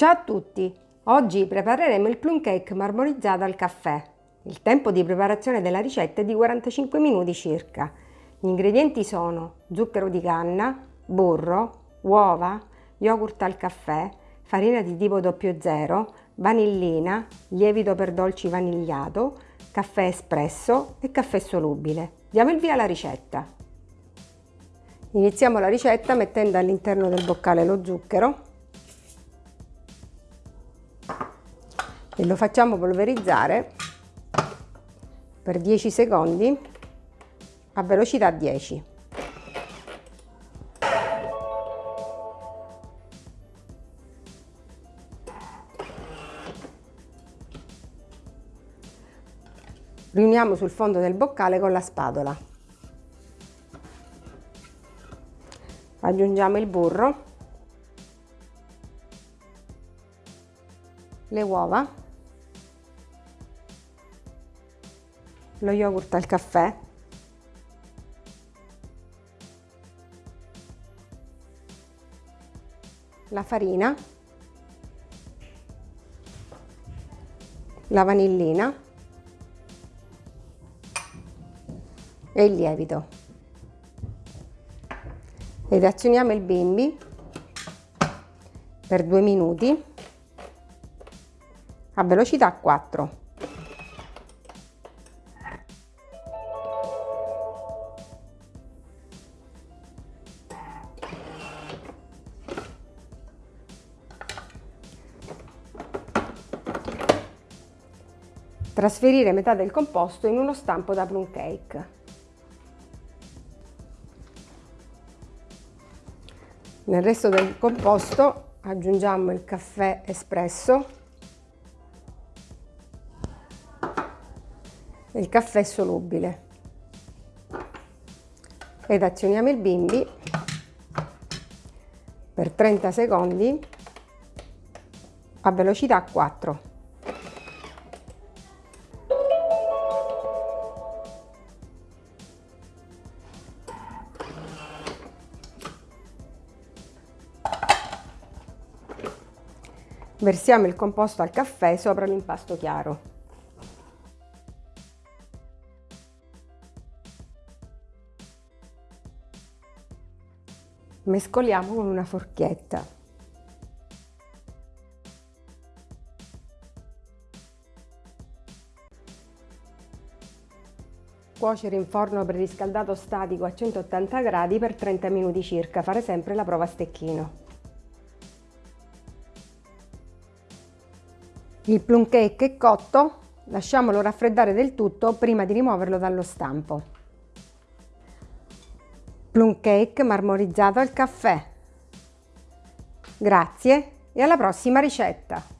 Ciao a tutti! Oggi prepareremo il plum cake marmorizzato al caffè. Il tempo di preparazione della ricetta è di 45 minuti circa. Gli ingredienti sono zucchero di canna, burro, uova, yogurt al caffè, farina di tipo 00, vanillina, lievito per dolci vanigliato, caffè espresso e caffè solubile. Diamo il via alla ricetta. Iniziamo la ricetta mettendo all'interno del boccale lo zucchero e lo facciamo polverizzare per 10 secondi a velocità 10. Riuniamo sul fondo del boccale con la spatola. Aggiungiamo il burro, le uova lo yogurt al caffè, la farina, la vanillina e il lievito. Ed azioniamo il bimbi per due minuti a velocità 4. Trasferire metà del composto in uno stampo da plum cake. Nel resto del composto aggiungiamo il caffè espresso e il caffè solubile ed azioniamo il bimbi per 30 secondi a velocità 4. Versiamo il composto al caffè sopra l'impasto chiaro. Mescoliamo con una forchetta. Cuocere in forno preriscaldato statico a 180 gradi per 30 minuti circa, fare sempre la prova a stecchino. Il plum cake è cotto, lasciamolo raffreddare del tutto prima di rimuoverlo dallo stampo. Plum cake marmorizzato al caffè. Grazie e alla prossima ricetta!